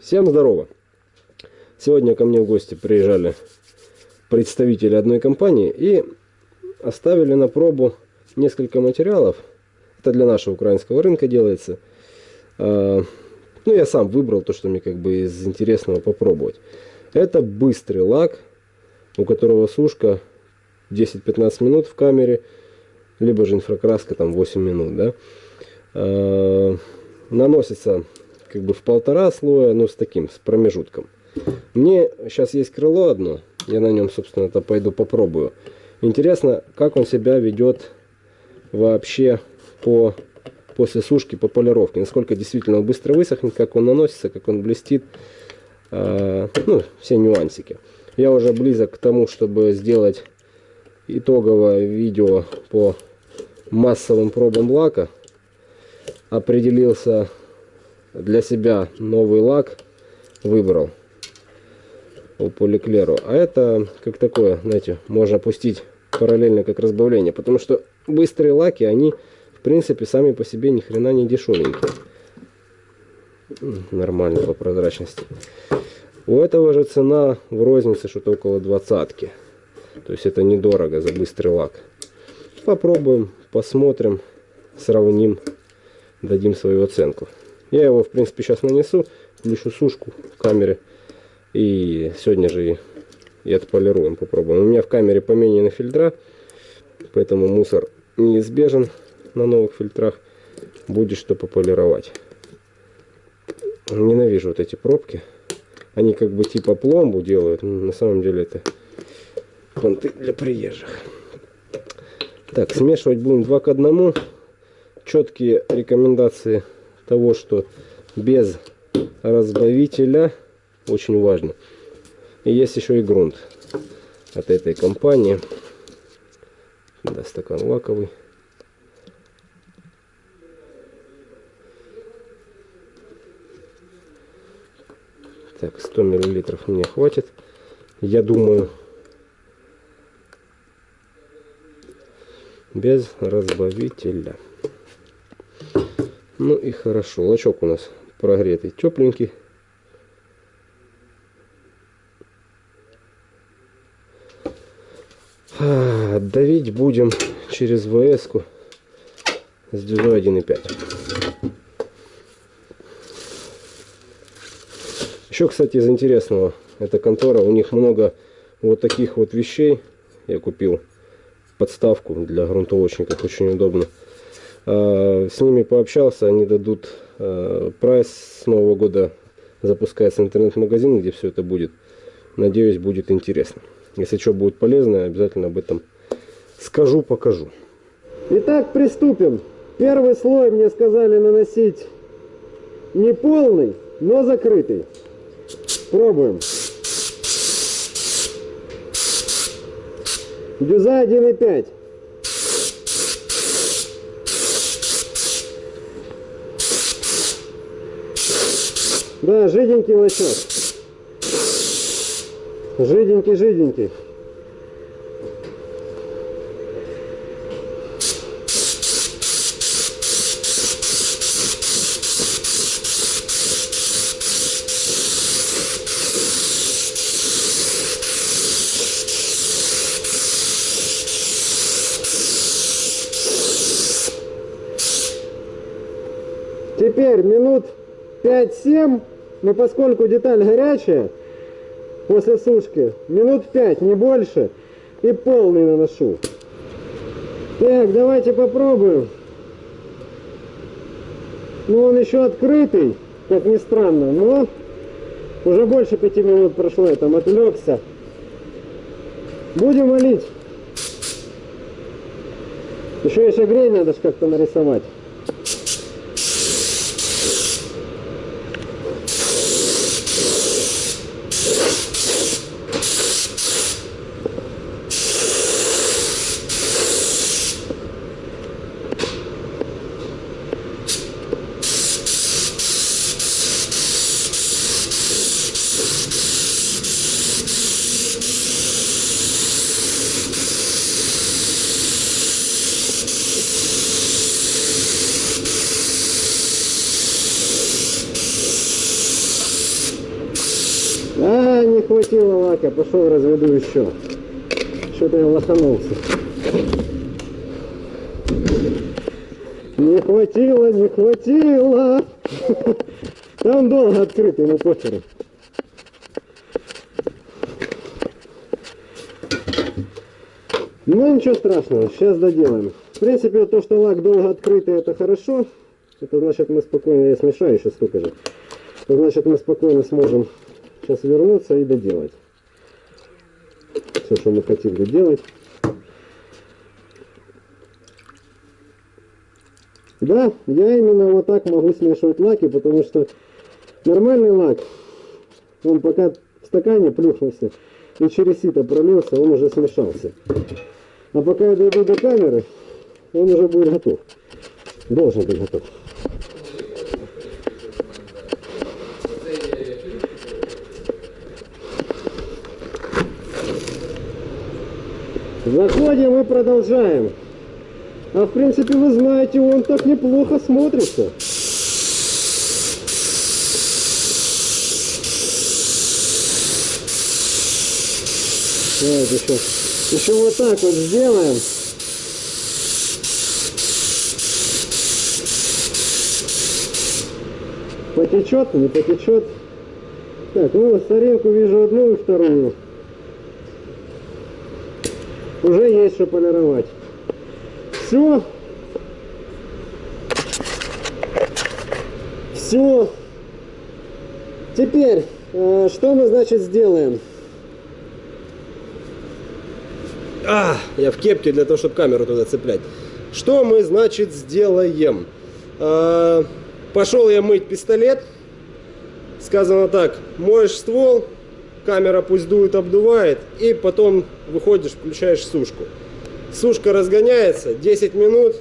Всем здорово! Сегодня ко мне в гости приезжали представители одной компании и оставили на пробу несколько материалов. Это для нашего украинского рынка делается. А, ну, я сам выбрал то, что мне как бы из интересного попробовать. Это быстрый лак, у которого сушка 10-15 минут в камере, либо же инфракраска там 8 минут, да. А, наносится как бы в полтора слоя, но с таким, с промежутком. Мне сейчас есть крыло одно, я на нем, собственно, это пойду попробую. Интересно, как он себя ведет вообще по, после сушки, по полировке. Насколько действительно он быстро высохнет, как он наносится, как он блестит. Э, ну, все нюансики. Я уже близок к тому, чтобы сделать итоговое видео по массовым пробам лака. Определился для себя новый лак, выбрал по поликлеру. А это как такое, знаете, можно пустить параллельно как разбавление. Потому что быстрые лаки, они в принципе сами по себе ни хрена не дешевенькие. Нормально по прозрачности. У этого же цена в рознице что-то около двадцатки. То есть это недорого за быстрый лак. Попробуем, посмотрим, сравним, дадим свою оценку. Я его в принципе сейчас нанесу, включу сушку в камере. И сегодня же и отполируем, попробуем. У меня в камере поменены фильтра, поэтому мусор неизбежен на новых фильтрах. Будет что пополировать. Ненавижу вот эти пробки. Они как бы типа пломбу делают. На самом деле это понты для приезжих. Так, смешивать будем 2 к 1. Четкие рекомендации того, что без разбавителя очень важно. И есть еще и грунт от этой компании. Да, стакан лаковый. Так, 100 миллилитров мне хватит. Я думаю, без разбавителя. Ну и хорошо. Лачок у нас прогретый, тепленький. А, давить будем через ВС -ку с дюзой 1.5. Еще, кстати, из интересного, эта контора, у них много вот таких вот вещей. Я купил подставку для грунтовочников, очень удобно. А, с ними пообщался, они дадут а, прайс с Нового года. Запускается интернет-магазин, где все это будет. Надеюсь, будет интересно. Если что будет полезное, обязательно об этом скажу, покажу. Итак, приступим. Первый слой мне сказали наносить не полный, но закрытый. Пробуем. Дюза 1,5. Да, жиденький лосек. Жиденький, жиденький. Теперь минут 5-7, но поскольку деталь горячая, после сушки. Минут 5, не больше. И полный наношу. Так, давайте попробуем. Ну, он еще открытый, как ни странно, но уже больше пяти минут прошло, я там отвлекся. Будем молить. Еще и шагрень надо же как-то нарисовать. Хватило лака, пошел разведу еще. Что-то я лоханулся. Не хватило, не хватило. Там долго открыт, ему похеру. Ну ничего страшного, сейчас доделаем. В принципе, то, что лак долго открытый, это хорошо. Это значит мы спокойно, я смешаю еще столько же. Это значит мы спокойно сможем сейчас вернуться и доделать. Все, что мы хотим доделать. Да, я именно вот так могу смешивать лаки, потому что нормальный лак, он пока в стакане плюхнулся и через сито пролился, он уже смешался. А пока я дойду до камеры, он уже будет готов. Должен быть готов. Заходим и продолжаем. А в принципе, вы знаете, он так неплохо смотрится. Давайте еще, еще вот так вот сделаем. Потечет, не потечет. Так, ну, соринку вижу одну и вторую. Уже есть что полировать. Все. Все. Теперь, э, что мы, значит, сделаем? А, я в кепке для того, чтобы камеру туда цеплять. Что мы, значит, сделаем? А, пошел я мыть пистолет. Сказано так, моешь ствол, камера пусть дует, обдувает, и потом выходишь, включаешь сушку. Сушка разгоняется 10 минут,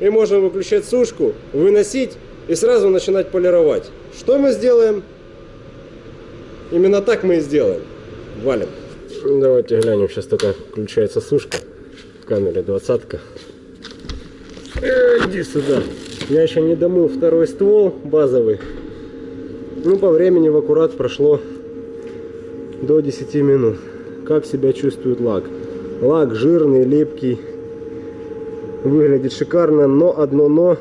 и можно выключать сушку, выносить и сразу начинать полировать. Что мы сделаем? Именно так мы и сделаем. Валим. Давайте глянем, сейчас только включается сушка в камере двадцатка. Иди сюда. Я еще не домыл второй ствол базовый. Ну, по времени в аккурат прошло до 10 минут. Как себя чувствует лак? Лак жирный, липкий. Выглядит шикарно, но одно но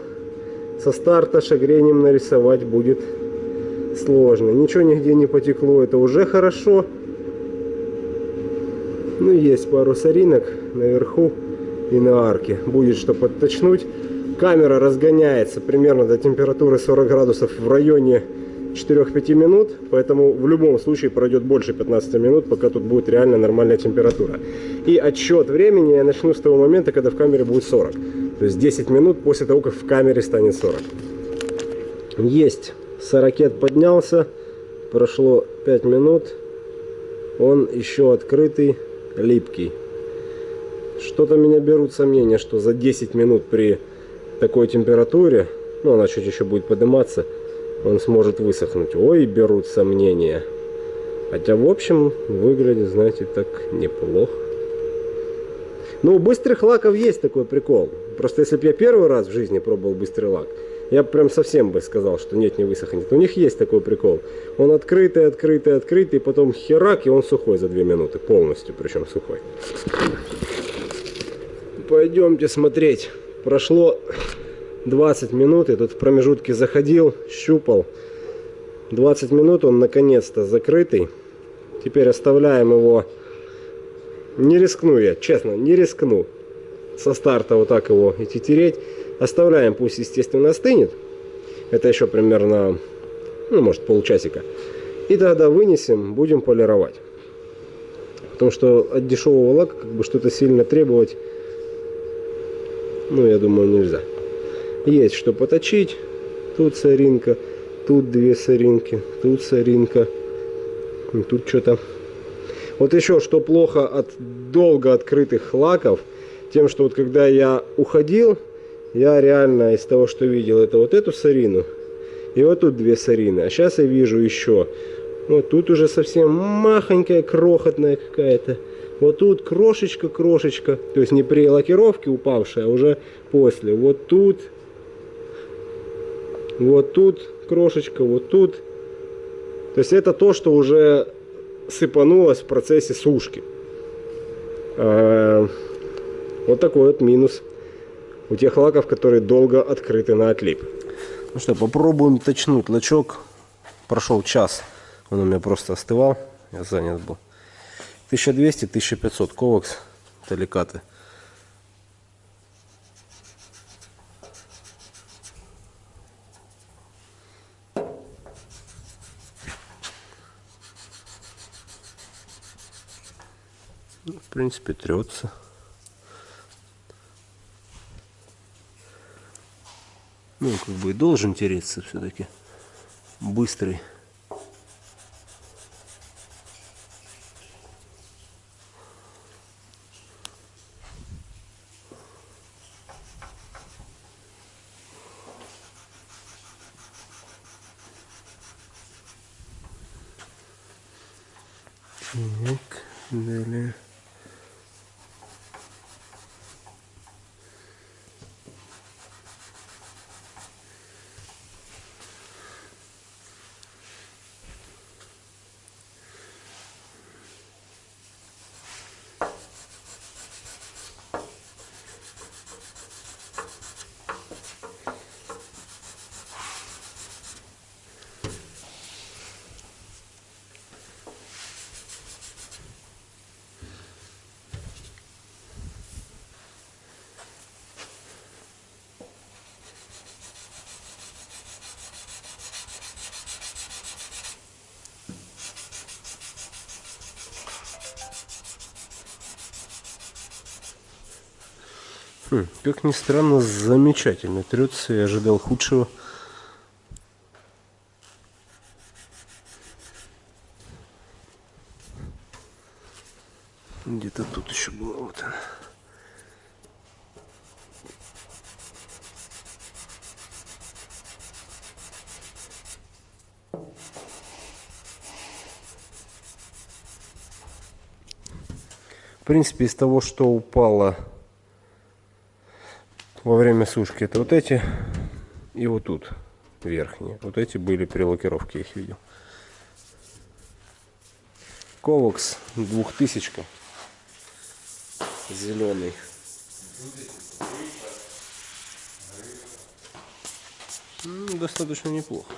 со старта шагрением нарисовать будет сложно. Ничего нигде не потекло, это уже хорошо. Ну, есть пару соринок наверху и на арке. Будет что подточнуть. Камера разгоняется примерно до температуры 40 градусов в районе 4-5 минут, поэтому в любом случае пройдет больше 15 минут, пока тут будет реально нормальная температура. И отсчет времени я начну с того момента, когда в камере будет 40. То есть 10 минут после того, как в камере станет 40. Есть. Сорокет поднялся. Прошло 5 минут. Он еще открытый, липкий. Что-то меня берут сомнения, что за 10 минут при такой температуре, ну она чуть еще будет подниматься, он сможет высохнуть. Ой, берут сомнения. Хотя, в общем, выглядит, знаете, так неплохо. Ну, у быстрых лаков есть такой прикол. Просто если бы я первый раз в жизни пробовал быстрый лак, я прям совсем бы сказал, что нет, не высохнет. У них есть такой прикол. Он открытый, открытый, открытый, потом херак, и он сухой за 2 минуты. Полностью, причем сухой. Пойдемте смотреть. Прошло 20 минут, я тут в промежутке заходил, щупал. 20 минут он наконец-то закрытый. Теперь оставляем его. Не рискну я, честно, не рискну со старта вот так его идти тереть. Оставляем, пусть естественно остынет. Это еще примерно, ну может полчасика. И тогда вынесем, будем полировать. Потому что от дешевого лака как бы что-то сильно требовать, ну я думаю нельзя. Есть что поточить. Тут соринка, тут две соринки, тут соринка. Тут что-то... Вот еще что плохо от долго открытых лаков, тем, что вот когда я уходил, я реально из того, что видел, это вот эту сорину и вот тут две сорины. А сейчас я вижу еще. Вот тут уже совсем махонькая, крохотная какая-то. Вот тут крошечка-крошечка. То есть не при лакировке упавшая, а уже после. Вот тут вот тут крошечка, вот тут. То есть это то, что уже сыпанулось в процессе сушки. А, вот такой вот минус у тех лаков, которые долго открыты на отлип. Ну что, попробуем точнуть лачок. Прошел час, он у меня просто остывал, я занят был. 1200-1500 ковакс, таликаты. Ну, в принципе, трется. Ну, как бы должен тереться все-таки. Быстрый. Так, далее. Хм, как ни странно, замечательно трется. Я ожидал худшего. Где-то тут еще было. Вот она. В принципе, из того, что упало во время сушки, это вот эти и вот тут верхние. Вот эти были при лакировке, я их видел. Ковакс 2000 зеленый. Ну, достаточно неплохо.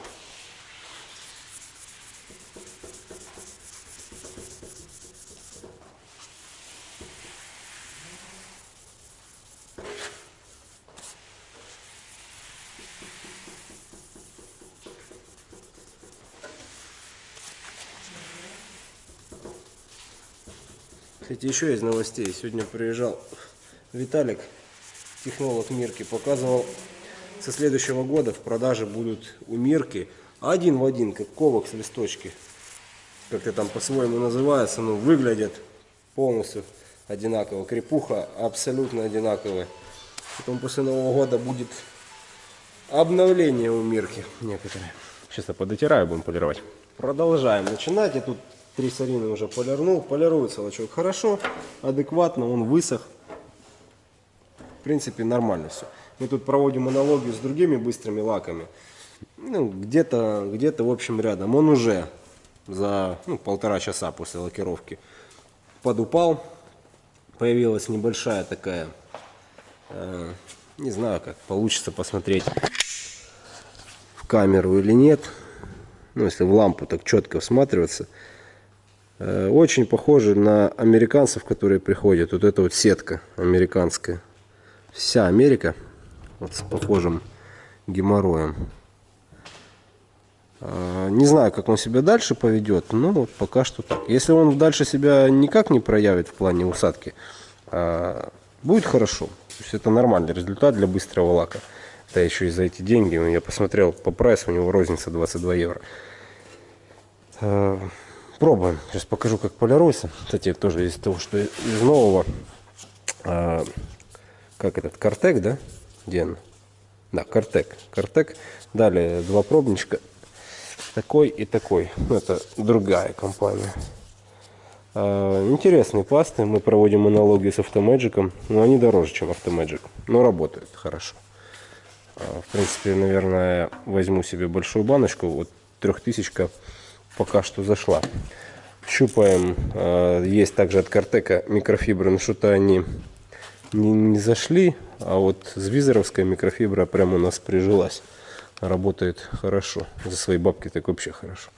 Кстати, еще из новостей. Сегодня приезжал Виталик, технолог Мирки, показывал, со следующего года в продаже будут у Мирки один в один, как ковакс листочки. Как это там по-своему называется, но выглядят полностью одинаково. Крепуха абсолютно одинаковая. Потом после Нового года будет обновление у Мирки некоторые. Сейчас я подотираю, будем полировать. Продолжаем начинать. Я тут Три сарины уже полирнул. Полируется лачок хорошо, адекватно, он высох. В принципе, нормально все. Мы тут проводим аналогию с другими быстрыми лаками. Ну, где-то, где-то, в общем, рядом. Он уже за ну, полтора часа после лакировки подупал. Появилась небольшая такая, э, не знаю, как получится посмотреть в камеру или нет. Ну, если в лампу так четко всматриваться. Э, очень похожи на американцев, которые приходят. Вот эта вот сетка американская. Вся Америка вот с похожим геморроем. Э, не знаю, как он себя дальше поведет, но вот пока что так. Если он дальше себя никак не проявит в плане усадки, э, будет хорошо. То есть это нормальный результат для быстрого лака. Да еще и за эти деньги. Я посмотрел по прайсу, у него розница 22 евро. Пробуем. Сейчас покажу, как полируется. Кстати, тоже из того, что из нового. А, как этот, Картек, да? Где он? Да, Картек. Картек. Далее два пробничка. Такой и такой. Ну, это другая компания. А, интересные пасты. Мы проводим аналогию с Автомэджиком. Но они дороже, чем Автомэджик. Но работают хорошо. А, в принципе, наверное, возьму себе большую баночку. Вот трехтысячка пока что зашла. Щупаем. А, есть также от Картека микрофибры, но что-то они не, не зашли. А вот с визоровская микрофибра прямо у нас прижилась. Работает хорошо. За свои бабки так вообще хорошо.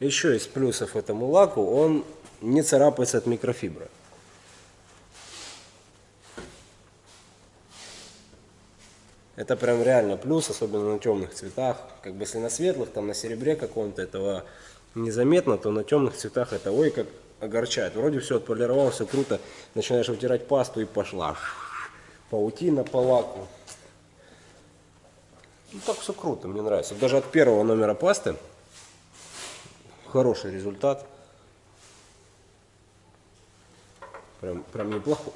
Еще из плюсов этому лаку, он не царапается от микрофибры. Это прям реально плюс, особенно на темных цветах. Как бы если на светлых, там на серебре каком-то этого незаметно, то на темных цветах это ой как огорчает. Вроде все отполировал, все круто. Начинаешь вытирать пасту и пошла. Паутина по лаку. Ну так все круто, мне нравится. Даже от первого номера пасты хороший результат. Прям, прям неплохой.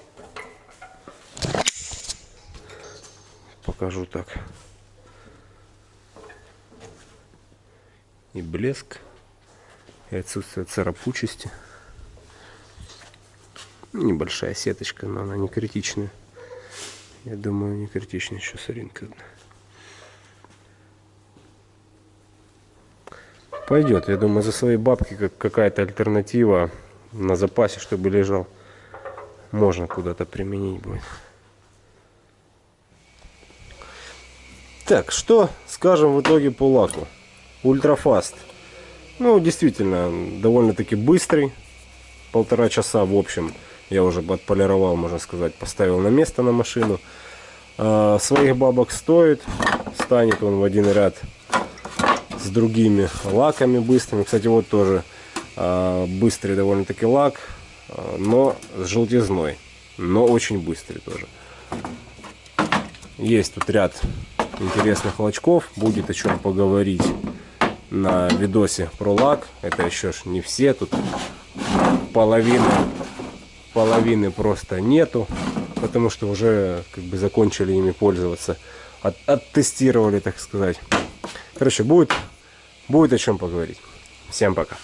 Покажу так. И блеск, и отсутствие царапучести. Небольшая сеточка, но она не критичная. Я думаю, не критичная еще соринка. Пойдет, я думаю, за свои бабки как какая-то альтернатива на запасе, чтобы лежал. Можно куда-то применить будет. Так, что скажем в итоге по лаку? Ultrafast. Ну, действительно, довольно-таки быстрый. Полтора часа, в общем, я уже отполировал, можно сказать, поставил на место на машину. А, своих бабок стоит. Станет он в один ряд с другими лаками быстрыми. Кстати, вот тоже э, быстрый довольно-таки лак, э, но с желтизной, но очень быстрый тоже. Есть тут ряд интересных лачков, будет о чем поговорить на видосе про лак. Это еще ж не все, тут половины, половины просто нету, потому что уже как бы закончили ими пользоваться, от, оттестировали, так сказать. Короче, будет Будет о чем поговорить. Всем пока.